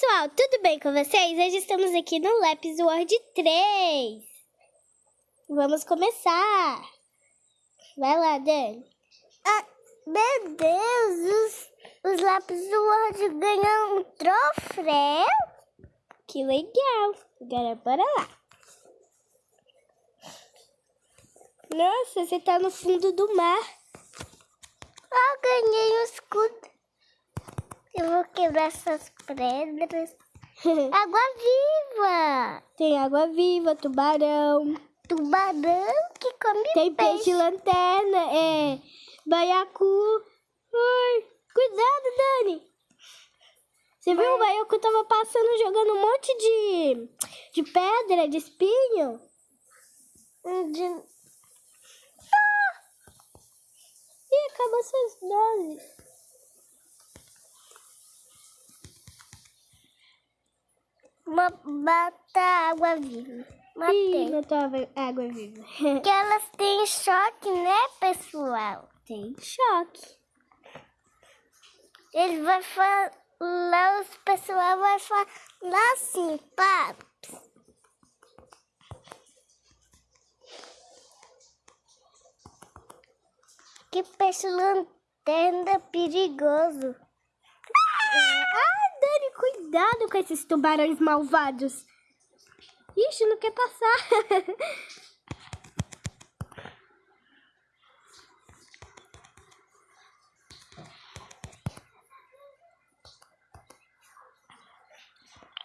pessoal, tudo bem com vocês? Hoje estamos aqui no Lápis World 3. Vamos começar. Vai lá, Dani. Ah, meu Deus, os, os Lápis World ganham um troféu. Que legal. Agora bora lá. Nossa, você tá no fundo do mar. Ah, ganhei um escudo. Eu vou quebrar essas pedras. água viva! Tem água viva, tubarão. Tubarão que come Tem peixe. peixe lanterna, é baiacu. Ai, cuidado, Dani. Você viu? O baiacu tava passando jogando um monte de, de pedra, de espinho. De... Ih, acabou suas doses. Uma bata água viva. Ih, Matei. matou a água viva. Que elas têm choque, né, pessoal? Tem choque. Ele vai falar, os pessoal vai falar assim, paps. Que peixe lanterna perigoso. Ah, Dani, cuidado com esses tubarões malvados. Ixi, não quer passar.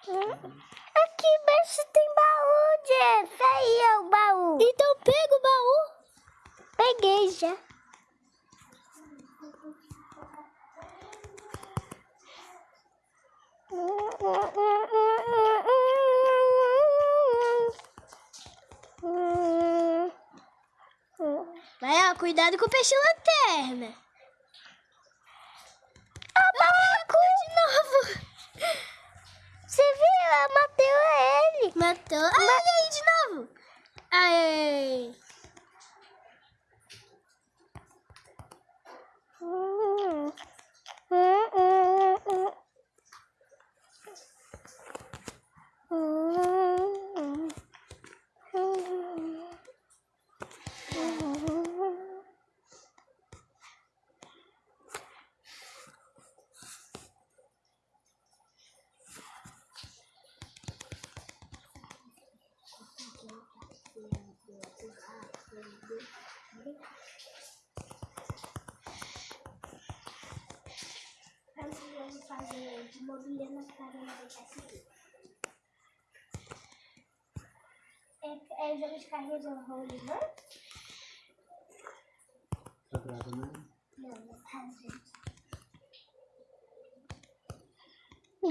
Aqui embaixo tem baú, Jeff. Aí é o baú. então pega o baú. Peguei já. Vai, ó, cuidado com o peixe lanterna. Abacu! De novo. Você viu? Ela matou ele. Matou. Ah, olha aí de novo. Aê. Vamos fazer de mobília na cara e deixar seguir. É, é jogo de carrinho de rolo, não? Tá gravando? Não, não tá, gente.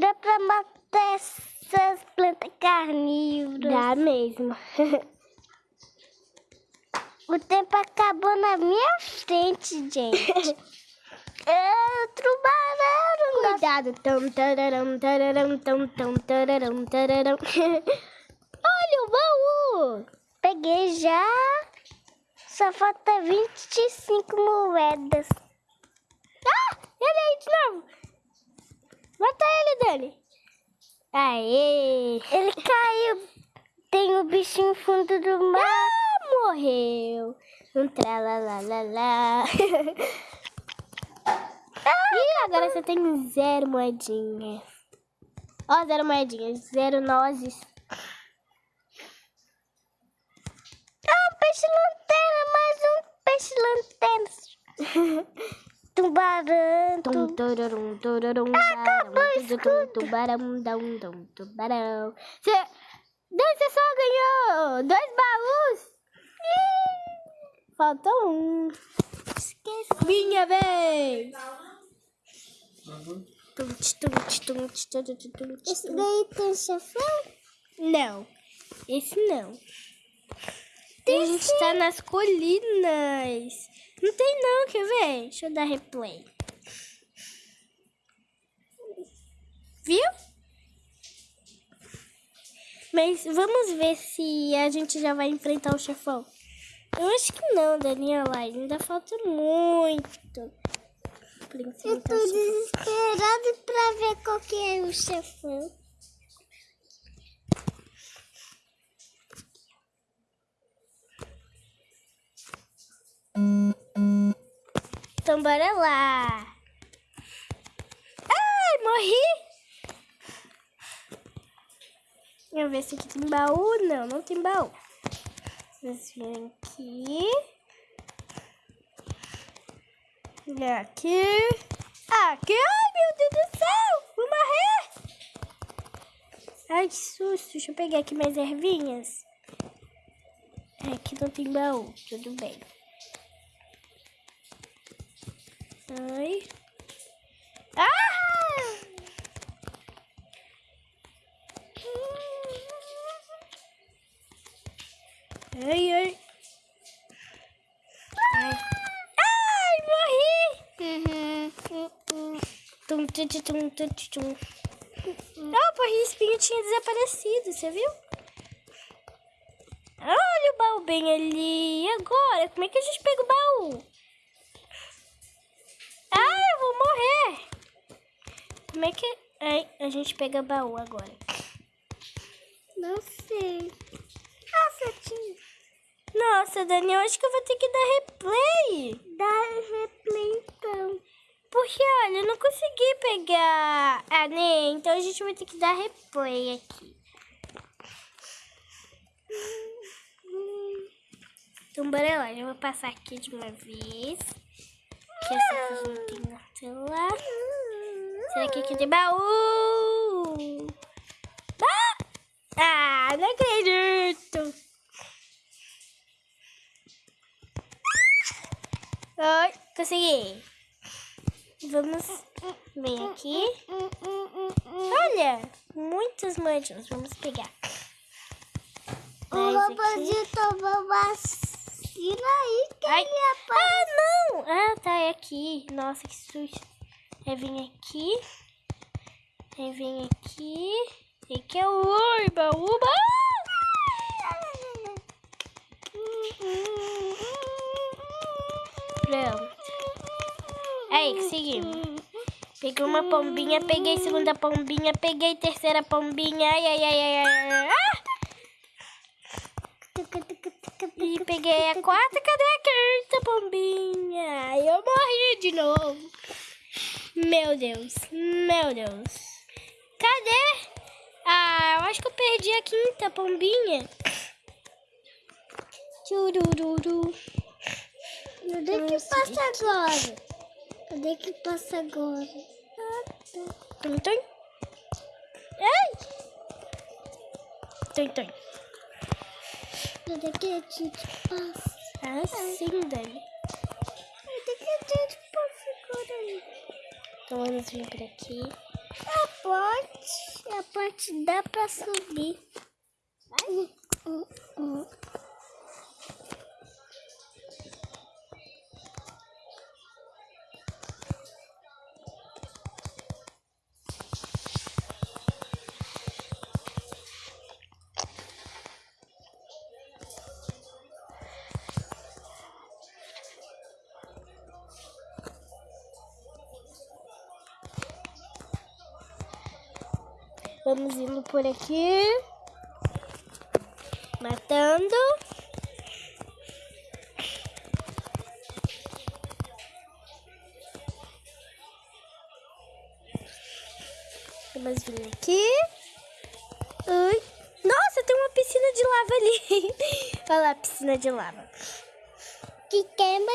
Dá pra matar essas plantas carnívoras. Dá mesmo. O tempo acabou na minha frente, gente. é, dá- Cuidado. Tum, tararam, tararam, tum, tum, tararam, tararam. Olha o baú. Peguei já. Só falta 25 moedas. Ah, ele aí de novo. Mata ele, Dani. Aê. Ele caiu. Tem o bichinho no fundo do mar. Ah, morreu. Um tralalalala. Ih, agora você tem zero moedinhas. Ó, zero moedinhas, zero nozes. Ah, um peixe lanterna. Mais um peixe lanterna. Tubarão. Tum, tu- turarum, turarum, Acabou o barão, tum, tum, escudo. Tubarão, dum, dum, tubarão. Você... Você só ganhou dois baús. Ih, Faltou um. Esqueci. Minha vez. Uhum. Esse daí tem chefão? Não, esse não. a gente tá nas colinas. Não tem não, quer ver? Deixa eu dar replay. Viu? Mas vamos ver se a gente já vai enfrentar o chefão. Eu acho que não, Daniela. Ainda falta muito. Eu tô desesperada pra ver qual que é o chefão. Então bora lá. Ai, morri. Deixa eu ver se aqui tem baú. Não, não tem baú. Vocês vêm aqui. E aqui. Aqui. Ai, meu Deus do céu. Vou morrer. Ai, que susto. Deixa eu pegar aqui mais ervinhas. É, aqui não tem baú. Tudo bem. Ai. Ah! Ai, ai. Ai, ai morri! Tum, tum, tum, tum, tum, tum. Ah, o porrinho espinho tinha desaparecido, você viu? Olha o baú bem ali. E agora? Como é que a gente pega o baú? Ah, eu vou morrer. Como é que Ai, a gente pega baú agora? Não sei. Nossa, tinha. Nossa, Dani, eu acho que eu vou ter que dar replay. Dá replay então. Porque, olha, eu não consegui pegar a Ney, então a gente vai ter que dar replay aqui. Então, bora lá. Eu vou passar aqui de uma vez. Que essa aqui não tem na tela. Será que aqui tem baú? Ah! Ah, não acredito. Oi, consegui. Vamos ver aqui. Olha, muitas manchas. Vamos pegar. O tomou vacina aí que Ai. ele apareceu. Ah, não! Ah, tá, é aqui. Nossa, que susto. Aí vem aqui. Aí vem aqui. E que é o oi, baúba. Pronto. Aí, conseguimos. Peguei uma pombinha, peguei segunda pombinha, peguei terceira pombinha. Ai, ai, ai, ai, ai. Ah! E peguei a quarta, cadê a quinta pombinha? Eu morri de novo. Meu Deus, meu Deus. Cadê? Ah, eu acho que eu perdi a quinta pombinha. Tchurururu. Cadê que passa agora? Cadê que passa agora? Ah, tá. Tum, tum. Ai! Tum, tum. Cadê que a gente passa? Assim, Dani. Cadê que a gente passa agora? Então vamos vir por aqui. A ponte, a ponte dá pra subir. Hum, hum, hum. Vamos indo por aqui. Matando. Vamos vir aqui. Ui. Nossa, tem uma piscina de lava ali. Olha lá a piscina de lava. Que queima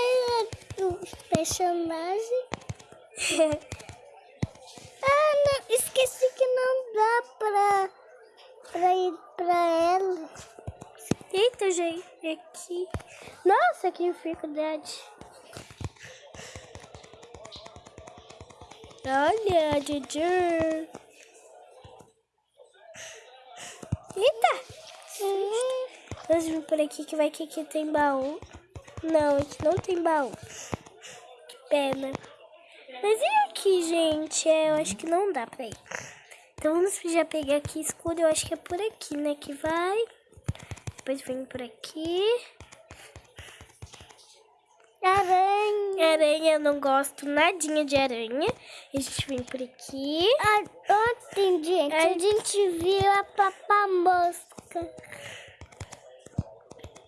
os personagens. Ah, não, esqueci que não dá pra, pra ir pra ela. Gente, aqui. Nossa, que dificuldade. Olha, Juju. Eita! Vamos vir por aqui que vai que aqui tem baú. Não, aqui não tem baú. Que pena. Mas e aqui, gente? É, eu acho que não dá pra ir. Então vamos já pegar aqui escuro. Eu acho que é por aqui, né? Que vai. Depois vem por aqui. Aranha. Aranha eu não gosto nadinha de aranha. A gente vem por aqui. Ah, ontem, gente, Ai. a gente viu a papamosca.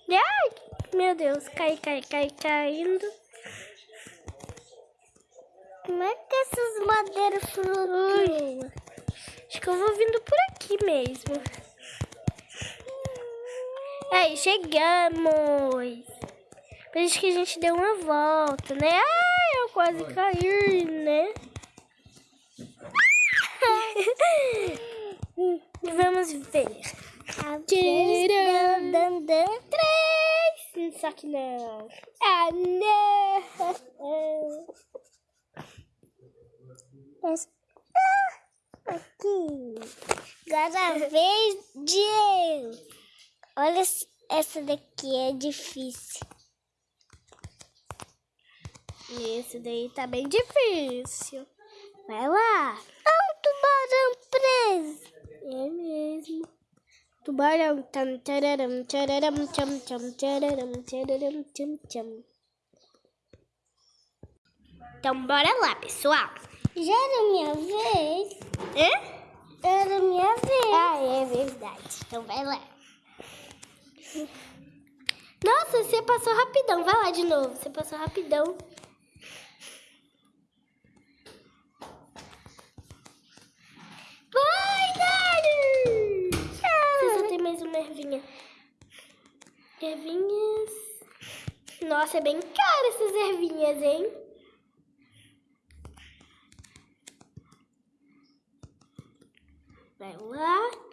Ai, meu Deus, cai, cai, cai, caindo. Como é que essas madeiras flutuam? Acho que eu vou vindo por aqui mesmo. Aí, chegamos. Parece que a gente deu uma volta, né? Ai, eu quase caí, né? Vamos ver. Tcharam. Dan, dan. Três. Só que não. Ah, não. Mas- Ah, aqui. Agora a vez de eu. Olha, essa daqui é difícil. Esse daí tá bem difícil. Vai lá. Ah, um tubarão preso. É mesmo. Tubarão. Tam, tararam, tararam, tcham, tcham, tararam, tararam, tcham. Então, bora lá, pessoal. Já era minha vez. Hã? Era minha vez. Ah, é verdade. Então, vai lá. Nossa, você passou rapidão. Vai lá de novo. Você passou rapidão. Vai, Dani! Você só tem mais uma ervinha. Ervinhas. Nossa, é bem caro essas ervinhas, hein? Vai lá.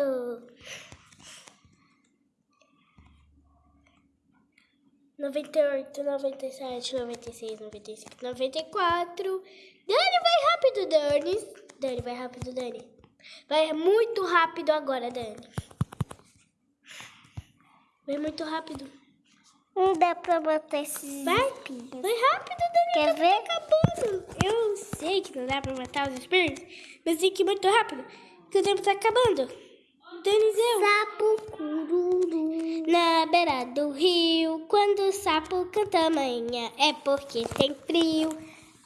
Tô. Noventa e oito, noventa e sete, noventa e seis, noventa e cinco, noventa e quatro. Dani, vai rápido, Dani. Dani, vai rápido, Dani. Vai muito rápido agora, Dani. Vai muito rápido. Não dá pra botar esses Vai, espinhos. vai rápido, Dani. Quer tá ver? acabando. Eu sei que não dá pra matar os espíritos, mas tem que ir muito rápido, porque o tempo tá acabando. Sapo cururu. Na beira do rio, quando o sapo canta manhã, é porque tem frio.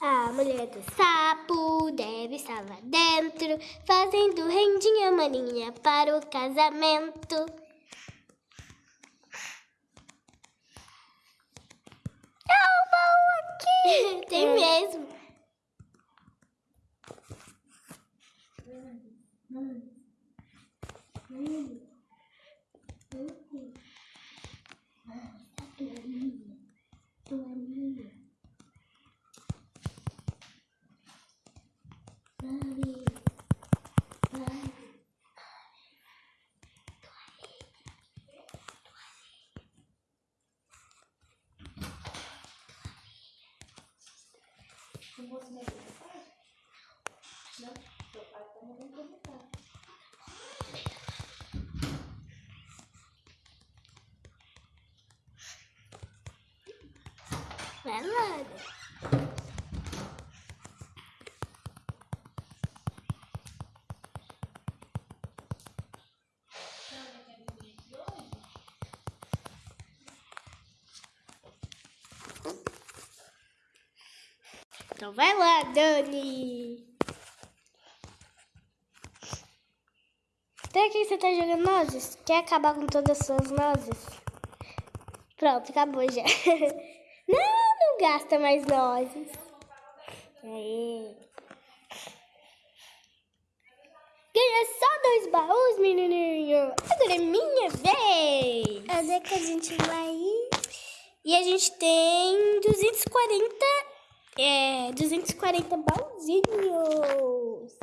A mulher do sapo deve estar lá dentro, fazendo rendinha maninha para o casamento. Não vou se meter. Não, seu pai tá me pra. Vai logo. Então vai lá, Dani. Até aqui você tá jogando nozes? Quer acabar com todas as suas nozes? Pronto, acabou já. Não, não gasta mais nozes. Aê. Ganha só dois baús, menininho. Agora é minha vez. Onde é que a gente vai ir? E a gente tem 240, é, 240 balzinhos.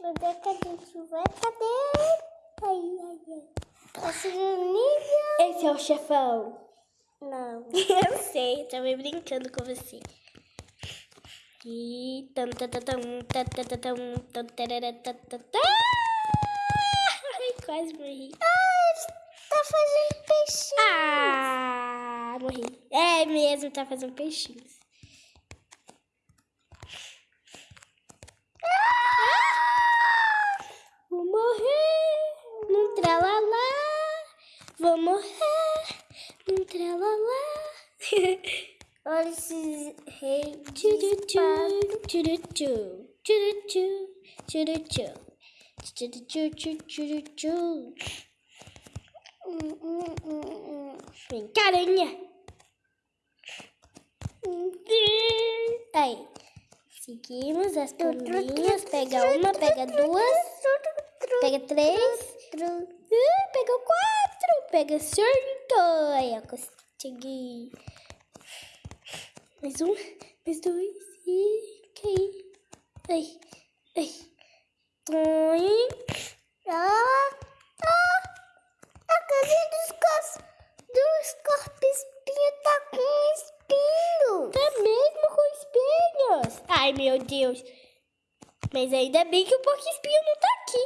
Cadê, cadê, chuva? Cadê? Ai, ai, ai. Tá a sireninha. Esse é o chefão. Não. eu sei, eu tava brincando com você. E... Ai, quase morri. Ah, tá fazendo peixinho. Ah, morri. É mesmo, tá fazendo peixinho. Vou morrer num tralalá. Vou morrer num tralalá. Olha esses reis. Tchurutchu. Tchurutchu. Tchurutchu. Tchurutchu. Tchurutchu. Vem, carinha. Aí. Seguimos as pombinhas. Pega uma, pega duas, pega três. Uh, pegou quatro. Pega cinco. Aí, eu consegui. Mais um, mais dois. E caí. Ai, ai. Ai. Ai, meu Deus. Mas ainda bem que o porco espinho não tá aqui.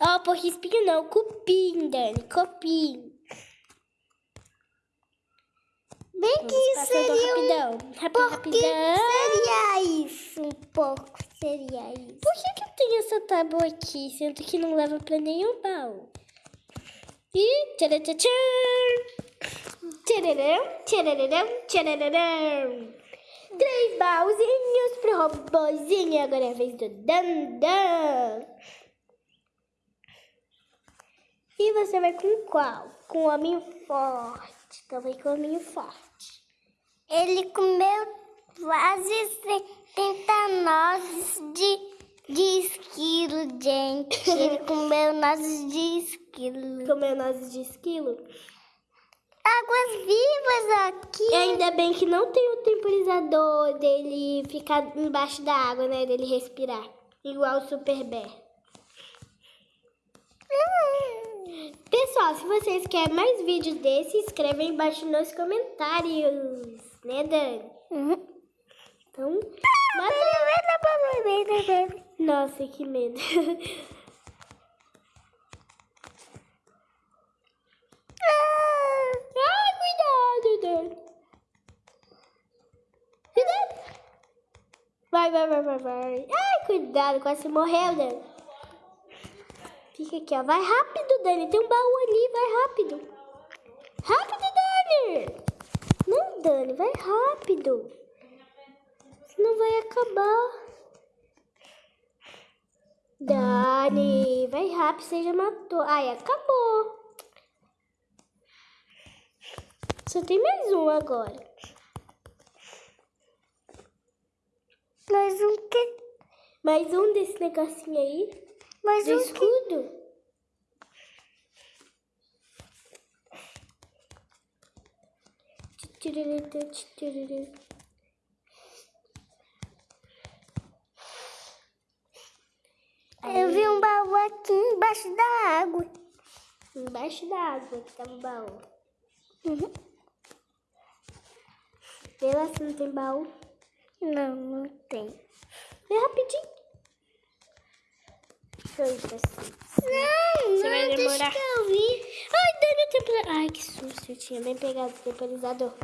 Ó, oh, porco espinho não, cupim, Dani, cupim. Bem que seria um rapidão. Rápido, rapidão. Seria isso, um porco seria isso. Por que, que eu tenho essa tábua aqui, sendo que não leva pra nenhum baú? E tcharatchan! Tchararão, tchararão, tchararão. Três baúzinhos pro robôzinho. Agora é a vez do Dandan. E você vai com qual? Com o homem forte. Também com o homem forte. Ele comeu quase 70 nozes de, de esquilo, gente. Ele comeu nozes de esquilo. Comeu nozes de esquilo. Águas vivas aqui. E ainda bem que não tem o temporizador dele ficar embaixo da água, né? Dele respirar. Igual o Super Bear. Pessoal, se vocês querem mais vídeos desse, escreve aí embaixo nos comentários. Né, Dani? Uhum. Então, manda... Nossa, que medo. Ai, cuidado, Dani. Vai, vai, vai, vai, vai. Ai, cuidado, quase morreu, Dani. Fica aqui, ó. Vai rápido, Dani. Tem um baú ali, vai rápido. Rápido, Dani. Não, Dani, vai rápido. Senão vai acabar. Dani, vai rápido, você já matou. Ai, acabou. Só tem mais um agora. Mais um quê? Mais um desse negocinho aí. Mais Do um escudo. Eu vi um baú aqui embaixo da água. Embaixo da água que tava o baú. Uhum. Vê lá se não tem baú. Não, não tem. Vê rapidinho. Deixa eu ir pra cima. Não, Você não, vai deixa demorar. que eu vi. Ai, Dani, o temporizador. Ai, que susto. Eu tinha bem pegado o temporizador.